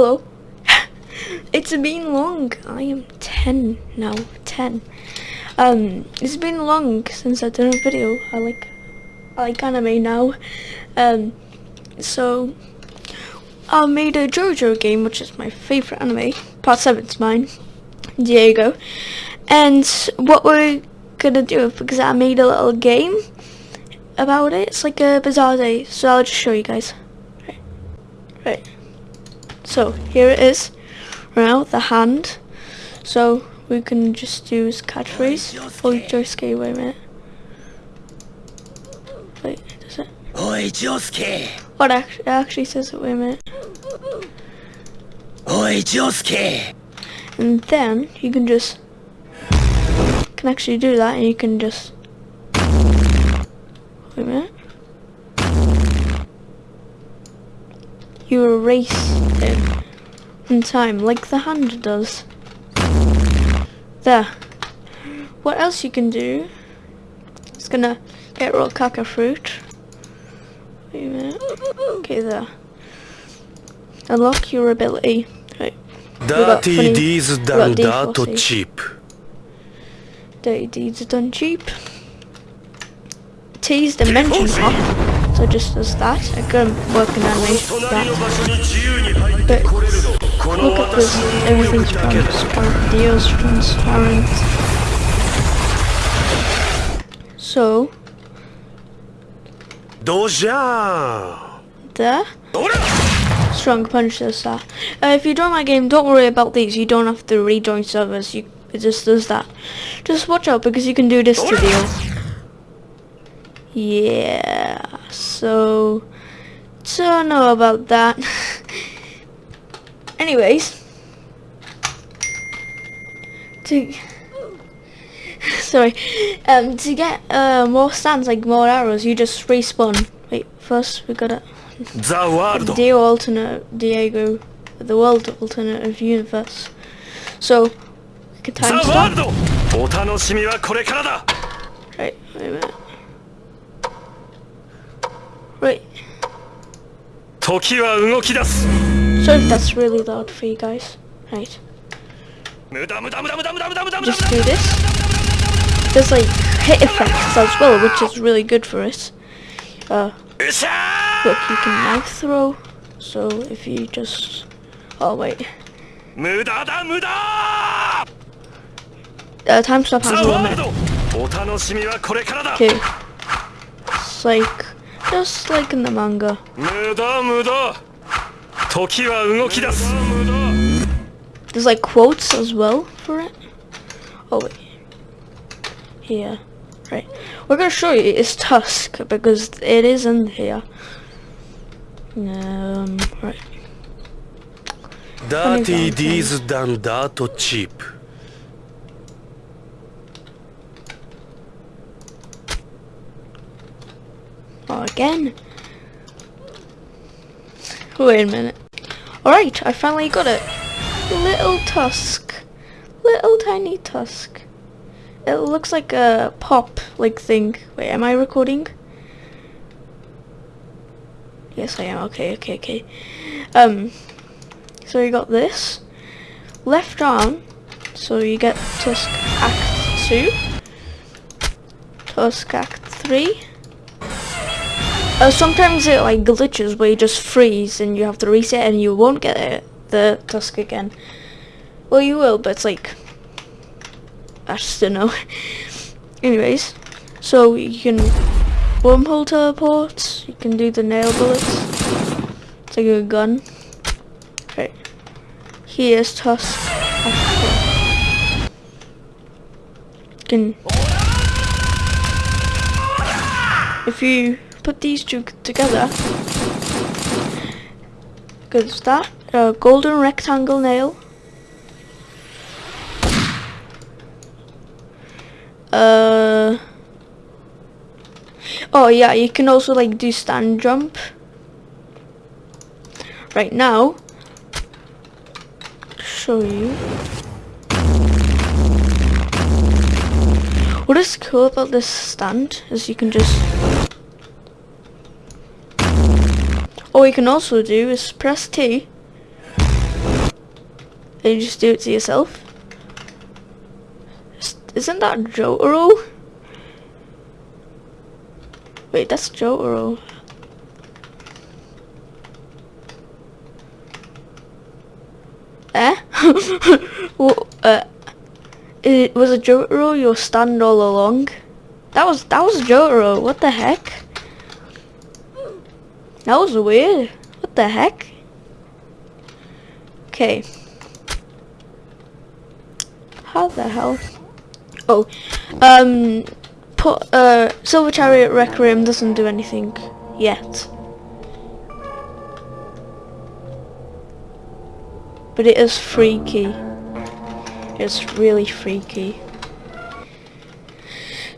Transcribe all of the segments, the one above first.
Hello. it's been long. I am 10 now. 10. Um, it's been long since I did a video. I like, I like anime now. Um, so I made a JoJo game, which is my favorite anime. Part 7's mine. Diego. And what we're gonna do, because I made a little game about it, it's like a bizarre day, so I'll just show you guys. Right. Right. So, here it is. Now, the hand. So, we can just use catchphrase. Oh, Josuke, wait a minute. Wait, does it? Oi, Josuke! What actually, actually says it, wait a minute. Oi, Josuke! And then, you can just can actually do that and you can just wait a minute you erase it in time like the hand does. There. What else you can do? It's gonna get real caca fruit. Wait a minute. Okay there. Unlock your ability. Right. Dirty deeds done that cheap. Dirty deeds done cheap. T's dimension hop, so just does that. I can work an animation that. But look at this, everything's transparent, deals transparent. So. Doja. There. Strong punch does that. Uh, if you join my game, don't worry about these. You don't have to rejoin servers. You, it just does that. Just watch out because you can do this to deals. Yeah so don't know about that. Anyways. To sorry. Um to get uh, more stands like more arrows you just respawn. Wait first we gotta the alternate Diego the world alternative universe. So like a time the world! Right, wait a minute. Right. Sorry So that's really loud for you guys. Right. Just do this. There's like hit effects as well, which is really good for us. Uh, look, you can knife throw. So if you just... Oh, wait. Uh, time stop a. Okay. It's like... just like in the manga. 無駄無駄時は動き出す There's like quotes as well for it. Oh wait. Here. Right. We're gonna show you it's Tusk because it is in here. Um right. ダーティー Again. Wait a minute. Alright, I finally got it. Little Tusk. Little tiny Tusk. It looks like a pop like thing. Wait, am I recording? Yes I am. Okay, okay, okay. Um so you got this. Left arm. So you get Tusk Act 2. Tusk Act 3. Uh, sometimes it like glitches where you just freeze and you have to reset and you won't get it, the tusk again. Well, you will, but it's like I just don't know. Anyways, so you can wormhole teleports. You can do the nail bullets. It's like a gun. Okay. Here's tusk. Can if you put these two together, goes that a golden rectangle nail. Uh. Oh yeah, you can also like do stand jump. Right now, show you. What is cool about this stand is you can just All you can also do is press T And you just do it to yourself. Isn't that Jotaro? Wait, that's Jotaro. Eh? well, uh, it was a Jotaro your stand all along? That was that was Jotaro. What the heck? That was weird. What the heck? Okay. How the hell? Oh, um, put uh, Silver Chariot Requiem doesn't do anything yet. But it is freaky. It's really freaky.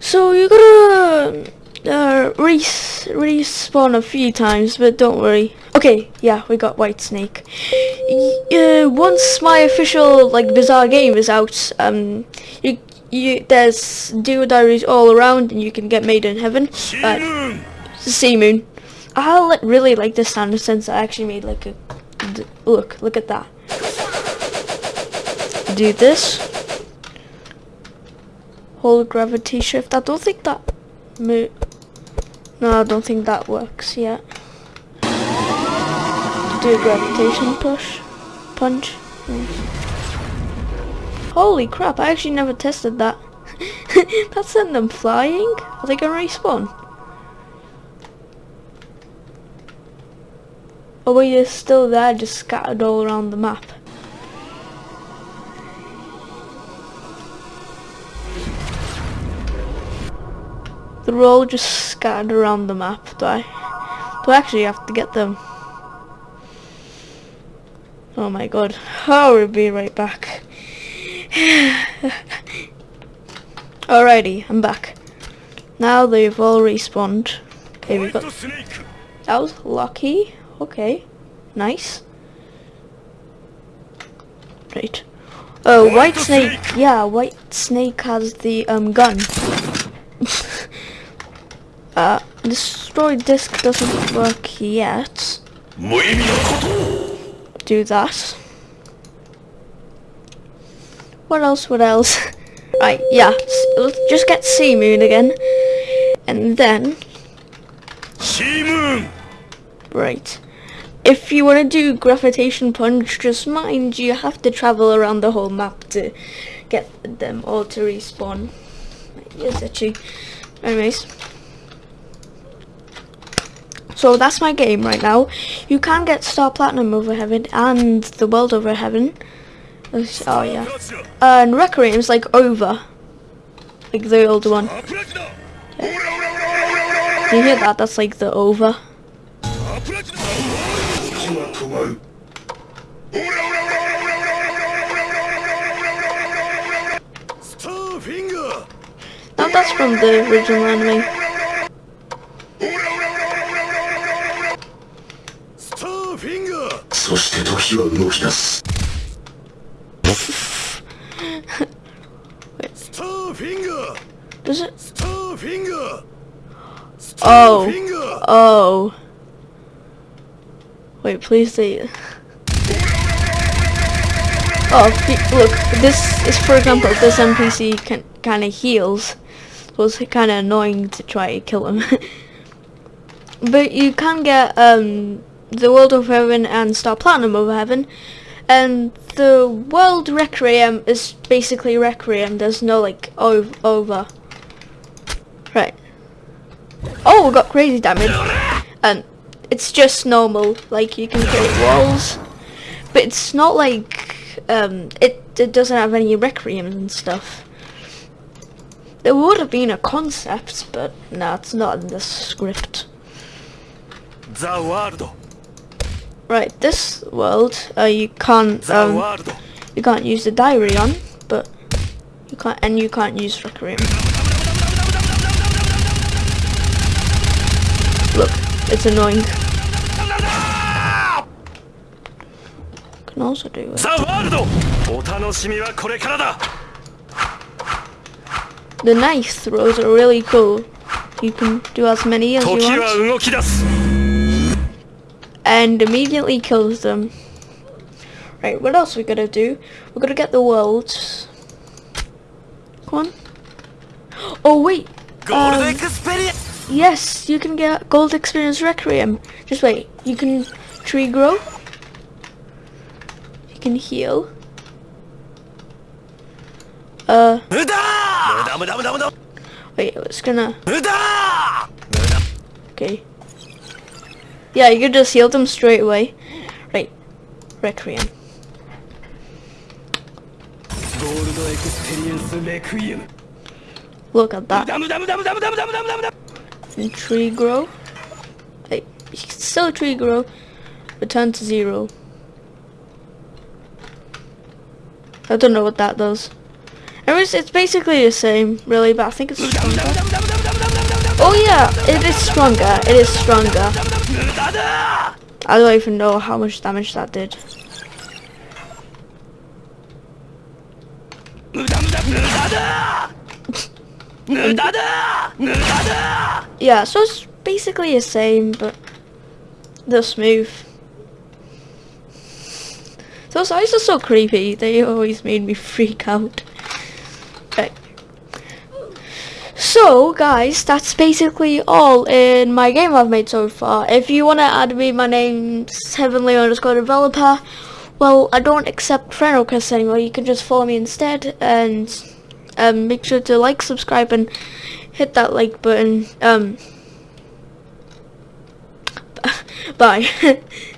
So you gotta uh, res respawn a few times, but don't worry. Okay, yeah, we got White Snake. Uh, once my official like bizarre game is out, um, you you there's Dio Diaries all around, and you can get Made in Heaven. Uh, ムーン C-Moon. I really like this sound since I actually made like a d- look. Look at that. Do this. Hold gravity shift. I don't think that. No, I don't think that works yet. Do a gravitation push, punch. Hmm. Holy crap! I actually never tested that. that sent them flying. Are they gonna respawn? Or were you still there, just scattered all around the map? They're all just scattered around the map. Do I, do I actually have to get them? Oh my god. Oh, we'll be right back. Alrighty, I'm back. Now they've all respawned. Okay, we got... That was lucky. Okay, nice. Right. Oh, White Snake. Yeah, White Snake has the um gun. Uh, the storage disk doesn't work yet. Do that. What else, what else? right, yeah, let's just get C-Moon again. And then... C-Moon! Right. If you want to do Gravitation Punch, just mind you have to travel around the whole map to get them all to respawn. Yes, actually. Anyways, so that's my game right now. You can get Star Platinum over Heaven and the World over Heaven. Oh yeah. And Requiem like over. Like the old one. Yeah. You hear that? That's like the over. Now that's from the original anime. そして時は動き出す Starfinger! Does it? Starfinger! Oh. Oh. Wait, please say. oh, the, look, this is, for example, this NPC can, kinda heals. So it's kinda annoying to try to kill him. but you can get, um, the World of Heaven and Star Platinum of Heaven. And the World Requiem is basically Requiem. There's no like ov over. Right. Oh, we got crazy damage. And it's just normal. Like you can kill walls, but it's not like um, it it doesn't have any requiems and stuff. There would have been a concept, but no, nah, it's not in the script. The world. Right, this world, uh, you can't, um, you can't use the diary on, but you can't, and you can't use Requiem. Look, it's annoying. Can also do it. The knife throws are really cool. You can do as many as you want and immediately kills them. Right, what else we gotta do? We're gonna get the worlds. Come on. Oh wait! Gold um, experience! Yes, you can get gold experience requiem. Just wait, you can tree grow. You can heal. Uh. Wait, it's gonna. Okay. Yeah, you could just heal them straight away. Right. Requiem. Look at that. And tree grow. Hey, still tree grow. Return to zero. I don't know what that does. Anyways, it's basically the same, really, but I think it's... Oh yeah, it is stronger. It is stronger. I don't even know how much damage that did. yeah, so it's basically the same, but they're smooth. Those eyes are so creepy, they always made me freak out. So, guys, that's basically all in my game I've made so far. If you want to add me, my name's Heavenly underscore developer. Well, I don't accept friend requests anymore. You can just follow me instead, and um, make sure to like, subscribe, and hit that like button. Um, bye.